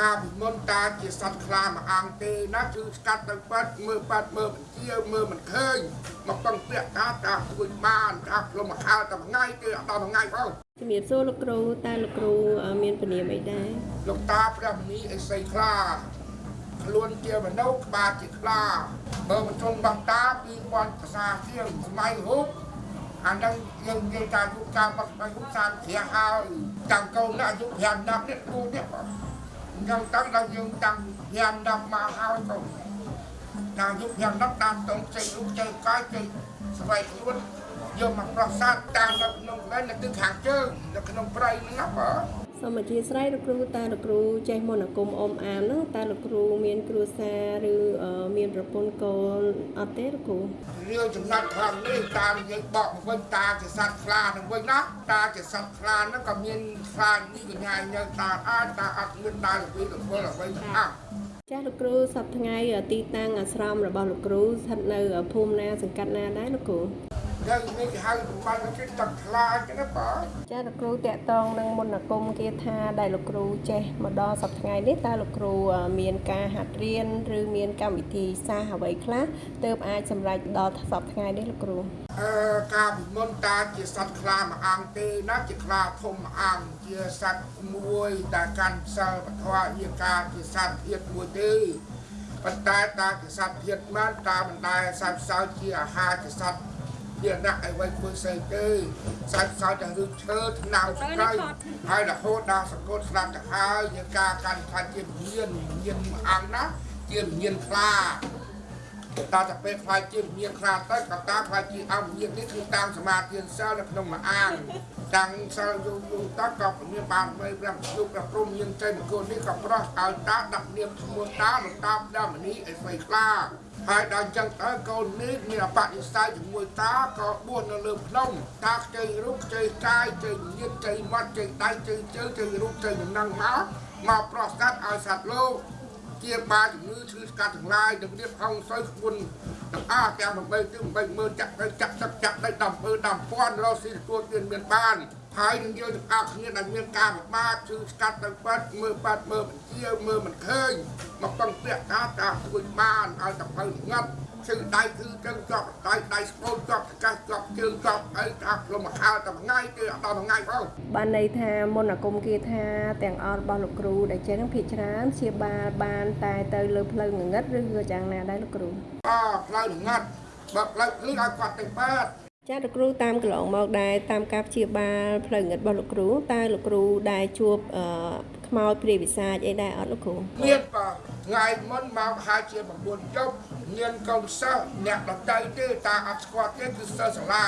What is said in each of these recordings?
ការពីមុនតាជាសត្វខ្លាមួយអង្គទេណាគឺស្កាត់ទៅបាត់មើលបាត់មើលមិនជាមើលមិនឃើញមកពឹងពាក់តាតាជួយបានតាផ្លុំមកខោតែមួយថ្ងៃទេអត់ដល់មួយថ្ងៃផងជំរាបសួរលោកគ្រូតើលោកគ្រូអឺមានពនាមអីដែរលោកតាព្រះមនីអេសីខ្លាខ្លួនជាមនុស្សក្បាលជាខ្លាបើមិនជុំបង់តា2000ភាសាជាងសម័យរូបអានឹងយើងនិយាយថាយុគកាលបាត់បាយរូបសានជ្រះហើយតាំងកូនណាអាយុ5 10នេះគូនេះ បងអញ្ចឹងតាំងដល់យើងតាំង5 10មកហើយកូនដល់យុគ5 10តាមតងចេញរូបចេញកាយចេញស្វ័យខ្លួនយកមកប្រសាទតាមនៅក្នុងវិញនៅទិសខាងជើងនៅក្នុងព្រៃហ្នឹងណាបង សូមអធិស្ឋានលោកគ្រូតើលោកគ្រូចេះមន្តអាគមអមអានហ្នឹងតើលោកគ្រូមានគ្រួសារឬអឺមានប្រពន្ធកូនអត់ទេលោកគ្រូរឿងចំណាត់ខាងនេះតាមនិយាយបកមកវិញតាជាសត្វខ្លានឹងវិញណាតាជាសត្វខ្លាហ្នឹងក៏មានខ្លានេះកញ្ញាញើតាអាចតាអត់មានដើរពីទៅពលអ្វីទាំងអស់ចាស់លោកគ្រូសប្តាហ៍ថ្ងៃទីតាំងអាស្រមរបស់លោកគ្រូស្ថិតនៅភូមិណាសង្កាត់ណាដែរលោកគ្រូ យើងនេះគេហៅប្រព័ន្ធគេទឹកខ្លាអញ្ចឹងណាបងចាស់លោកគ្រូតាក់តងនឹងមន្តអាគមគាថាដែលលោកគ្រូចេះមកដល់សប្តាហ៍ថ្ងៃនេះតើលោកគ្រូអឺមានការហាត់រៀនឬមានកម្មវិធីសាស្ត្រអ្វីខ្លះទើបអាចសម្រេចដល់សប្តាហ៍ថ្ងៃនេះលោកគ្រូអឺការពីមុនតាជាសត្វខ្លាមួយអង្គទេណាជាខ្លាធំមួយអង្គជាសត្វមួយដែលកាន់សិលពធជាការជាសត្វធាតមួយទេប៉ុន្តែតាជាសត្វធាតមែនតាមិនដែលសត្វផ្សោតជាអាហារជាសត្វ ជាអ្នកអីវិញធ្វើស្អីទេសាច់សោតតែឬឈើថ្នោតស្ក្រៃហើយរហូតដល់សង្កត់ស្លាប់ទៅហើយយើងការកាន់ខ្លាចជាវិញ្ញាណវិញ្ញាណមួយអង្គណាជាវិញ្ញាណខ្លា តើតែពេលខ្លាចជាវិញ្ញាណខ្លាទៅក៏តាខ្លាចជាអង្គវិញ្ញាណនេះគឺតាមសមាធិសិលនៅក្នុងមួយអង្គតាំងសិលយូរយូរតក៏មានបានបីព្រះយុគព្រះព្រំមានចេញមកនេះក៏ប្រោះឲ្យតាដាក់នាមឈ្មោះតាលោកតាផ្ដាមនីអីស្វ័យខ្លាហើយដល់អញ្ចឹងទៅកូននេះមានអបនិស្ស័យជាមួយតាក៏បួសនៅលើភ្នំតាខ្ចីរូបខ្ចីកាយខ្ចីញាតខ្ចីមាត់ខ្ចីដៃខ្ចីជើងខ្ចីរូបខ្ចីដំណឹងមកមកប្រោះសត្វឲ្យសត្វលោក ជាបាជំងឺឈឺស្កាត់ទាំងឡាយនឹងរៀបហងសុយគុណទាំងអស់ទាំង8ទិស8មើលចាក់ទៅចាក់ទឹកចាក់ដីដំពើដំពាន់រកស៊ីទទួលទានមានបានហើយនឹងយើងទាំងអស់គ្នាដែលមានការពិបាកឈឺស្កាត់ទៅបាត់មើលបាត់មើលមិនជាមើលមិនឃើញមកពឹងពាក់តាតាជួយបានឲ្យតែទៅងាត់ ឈឺដៃគឺចឹងជាប់ដៃដៃស្ពោតជាប់កាសជាប់ជើងជាប់អីថាផ្លុំមកខោតែមួយថ្ងៃទេអត់ដល់មួយថ្ងៃផងបានន័យថាមន្តអាគមគាថាទាំងអស់របស់លោកគ្រូដែលចេះនឹងភាគច្រើនជាបាលបានតែទៅលើផ្លូវងងឹតឬក៏យ៉ាងណាដែរលោកគ្រូអផ្លូវងាត់បើផ្លូវភ្លឺឲ្យគាត់ទៅបាត់ ចាលោកគ្រូតាមកន្លងមកដែរតាមការព្យាបាលផ្លូវងឹតរបស់លោកគ្រូតើលោកគ្រូដែលជួបអឺខ្មោចព្រាយវិសាចអីដែរអត់លោកគ្រូមានបើថ្ងៃមុនមកហាជា9ជប់មានកូនសិស្សអ្នកដតីទេតាអត់ស្គាល់ទេគឺសិស្សសាលា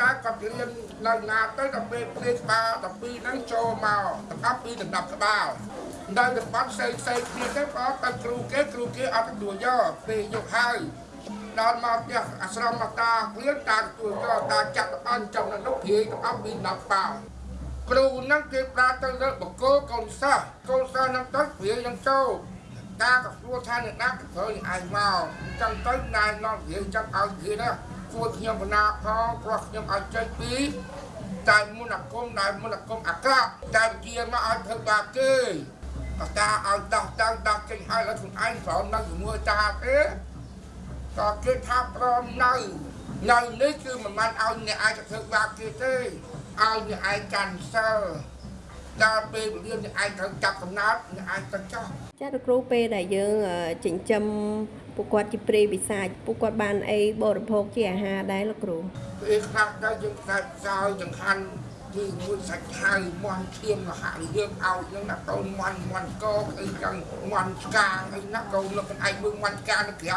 តែគាត់រៀននៅណាទៅដល់ពេលព្រាយក្បាល12ហ្នឹងចូលមកទាំងអស់ពីដំណាប់ក្បាលនៅតំបន់ផ្សេងផ្សេងគ្នាទៅក៏ទៅគ្រូគេគ្រូគេអត់ទទួលយកពេលយកហើយ ដល់មកផ្ទះអាស្រមមកតាគ្លៀនតាទទួលយកតាចាក់អន់ចំនៅនោះព្រាយទាំងអស់ពីដំណាប់ក្បាលគ្រូហ្នឹងគេប្រាទៅលើបង្គោលកូនសិស្សកូនសិស្សហ្នឹងទៅព្រាយនឹងចូលតាក៏សួរថាអ្នកណាក៏ធ្វើនឹងឯងមកអញ្ចឹងទៅណែនាំព្រាយចឹងឲ្យព្រាយណាសួរខ្ញុំបណ្ណាផងព្រោះខ្ញុំឲ្យចេញពីតែមុនអាគមតែមុនអាគមអាក្រក់តែជាមកឲ្យធ្វើបាបគេក៏តាឲ្យដោះទៅដោះចេញឲ្យឲ្យខ្លួនឯងប្រមនៅជាមួយតាទេ ក៏គេថាព្រមនៅនៅនេះគឺមិនបានឲ្យអ្នកឯងទៅធ្វើបាបគេទេឲ្យអ្នកឯងកាន់សិលដល់ពេលវេលាអ្នកឯងត្រូវចាប់កំណត់អ្នកឯងទៅចោះចាលោកគ្រូពេលដែលយើងអឺចិញ្ចឹមពួកគាត់ជាព្រាយវិសាចពួកគាត់បានអីបរិភោគជាអាហារដែរលោកគ្រូពេលខ្លះទៅយើងខ្លាចសោយចង្ហាន់គឺមួយសាច់ឆៅមន់ឈាមមហាយើងឲ្យនឹងណាកូនមន់មន់កអីចឹងមន់ស្កាអីណាកូនលោកខ្លួនឯងមើលមន់ស្កានៅក្រៅ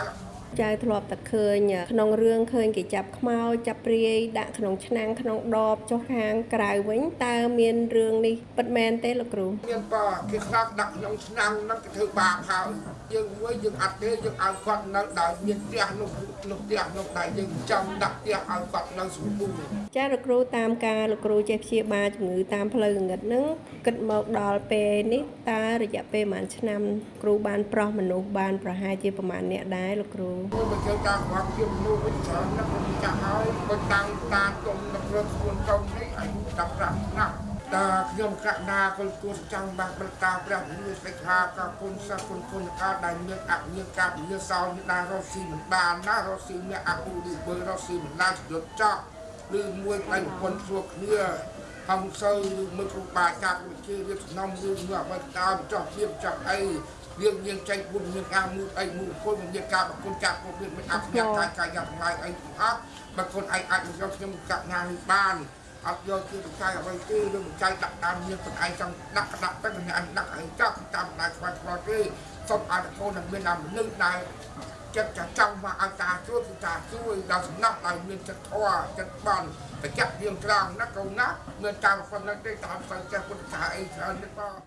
ចៅធ្លាប់តែឃើញក្នុងរឿងឃើញគេចាប់ខ្មោចចាប់ព្រាយដាក់ក្នុងឆ្នាំងក្នុងដបចុះខាងក្រៅវិញតើមានរឿងនេះពិតមែនទេលោកគ្រូមានបើគេខ្លះដាក់ក្នុងឆ្នាំងហ្នឹងគេធ្វើបាបហើយយើងមួយយើងអត់ទេយើងឲ្យគាត់នៅដោយមានផ្ទះនោះនោះផ្ទះនោះដែលយើងចាំដាក់ផ្ទះឲ្យគាត់នៅសម្បូរចាលោកគ្រូតាមការលោកគ្រូចេះព្យាបាលជំងឺតាមផ្លូវងងឹតហ្នឹងគិតមកដល់ពេលនេះតើរយៈពេលប្រហែលឆ្នាំ គ្រូបានប្រោះមនុស្សបានប្រហែលជាប្រហែលអ្នកដែរលោកគ្រូមួយមកចូលតាមគាត់ជាមនុស្សវិញច្រើនណាស់ខ្ញុំចាស់ហើយគាត់តាំងតាទុំនៅព្រឹកខ្លួនកូននេះអាយុ15ឆ្នាំតាខ្ញុំកណាគុលគួរចាំបាក់ប្រតាព្រះមានសេចក្ដីក៏គុណសគុណគុណកាដែលមានអញ្ញាកាវិញ្ញាសោនេះដែររស់ស៊ីមិនបានណារស់ស៊ីអ្នកអពុឌីបើរស់ស៊ីមិនបានយុទ្ធចោឬមួយដៃពុនជួគ្នាហងសើឬមើលគ្រូបាអាចារ្យវិជារៀបសំណុំឬមើលអ្វីតាមចោះៀបចោះអី រៀងយើងចេញពុនមានការមួយអីមួយគុណមានការប្រគុណចាក់ពុនមានអភិញ្ញាកាយកាយយ៉ាងឡាយអីទាំងអស់បើគុណឯងអាចយកខ្ញុំកណានេះបានអត់យកជាបច្ច័យអ្វីទេឬបច្ច័យដាក់តាមមានខ្លួនឯងចង់ដាក់ក៏ដាក់ទៅមិនឯងដាក់ឯងចោះតាមដៃខ្វាយខ្វាយទេសុំឲ្យកូននឹងមានតាមមនុស្សដែលចិត្តចាចង់មកឲ្យតាជួយគឺតាជួយដល់សំណាក់ឲ្យមានចិត្តធម៌ចិត្តបន់បច្ច័យយើងត្រង់ណាកូនណាមានតាមប៉ុណ្ណឹងទេតាមទៅចេះពុទ្ធសាសអីច្រើនទេបង